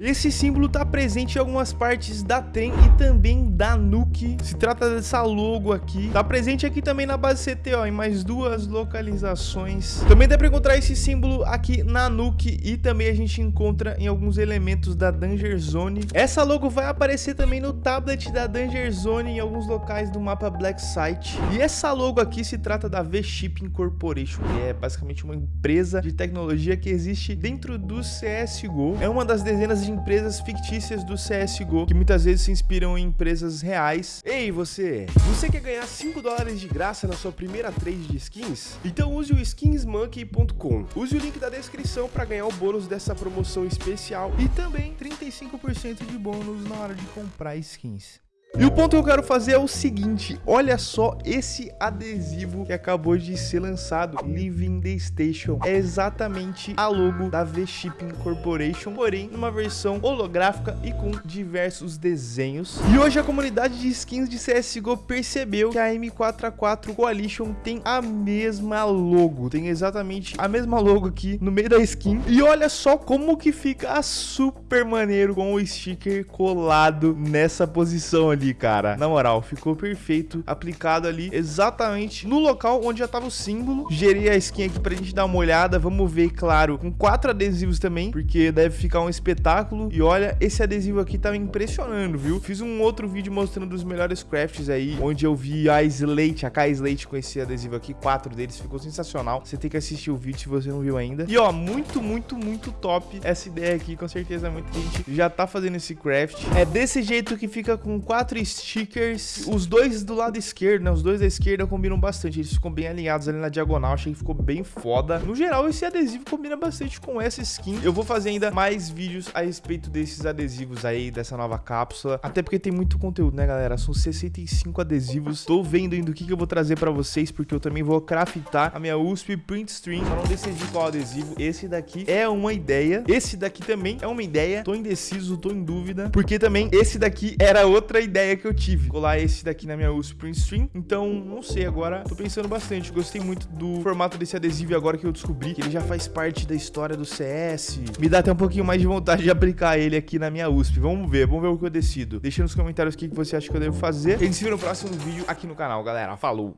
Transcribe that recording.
Esse símbolo está presente em algumas partes da TREM e também da Nuke. Se trata dessa logo aqui. Está presente aqui também na base CT, ó, em mais duas localizações. Também dá para encontrar esse símbolo aqui na Nuke e também a gente encontra em alguns elementos da Danger Zone. Essa logo vai aparecer também no tablet da Danger Zone em alguns locais do mapa Black Site. E essa logo aqui se trata da V-Shipping Corporation, que é basicamente uma empresa de tecnologia que existe dentro do CSGO. É uma das dezenas de de empresas fictícias do CSGO, que muitas vezes se inspiram em empresas reais. Ei, você! Você quer ganhar 5 dólares de graça na sua primeira trade de skins? Então use o skinsmonkey.com. Use o link da descrição para ganhar o bônus dessa promoção especial e também 35% de bônus na hora de comprar skins. E o ponto que eu quero fazer é o seguinte, olha só esse adesivo que acabou de ser lançado, Living the Station. É exatamente a logo da V-Shipping Corporation, porém numa versão holográfica e com diversos desenhos. E hoje a comunidade de skins de CSGO percebeu que a M4A4 Coalition tem a mesma logo, tem exatamente a mesma logo aqui no meio da skin. E olha só como que fica super maneiro com o sticker colado nessa posição ali ali, cara. Na moral, ficou perfeito, aplicado ali exatamente no local onde já tava o símbolo. Gerei a skin aqui pra gente dar uma olhada. Vamos ver, claro, com quatro adesivos também, porque deve ficar um espetáculo. E olha, esse adesivo aqui tá me impressionando, viu? Fiz um outro vídeo mostrando os melhores crafts aí, onde eu vi a Slate, a K Slate com esse adesivo aqui, quatro deles, ficou sensacional. Você tem que assistir o vídeo se você não viu ainda. E ó, muito, muito, muito top essa ideia aqui, com certeza muita gente já tá fazendo esse craft. É desse jeito que fica com quatro quatro stickers. Os dois do lado esquerdo, né? Os dois da esquerda combinam bastante. Eles ficam bem alinhados ali na diagonal. Achei que ficou bem foda. No geral, esse adesivo combina bastante com essa skin. Eu vou fazer ainda mais vídeos a respeito desses adesivos aí, dessa nova cápsula. Até porque tem muito conteúdo, né, galera? São 65 adesivos. Tô vendo ainda o que, que eu vou trazer pra vocês, porque eu também vou craftar a minha USP Print Stream. Só não decidi qual adesivo. Esse daqui é uma ideia. Esse daqui também é uma ideia. Tô indeciso, tô em dúvida. Porque também esse daqui era outra ideia ideia que eu tive. Colar esse daqui na minha USP Print Stream. Então, não sei, agora tô pensando bastante. Gostei muito do formato desse adesivo agora que eu descobri que ele já faz parte da história do CS. Me dá até um pouquinho mais de vontade de aplicar ele aqui na minha USP. Vamos ver, vamos ver o que eu decido. Deixa nos comentários o que você acha que eu devo fazer. E a gente se vê no próximo vídeo aqui no canal, galera. Falou!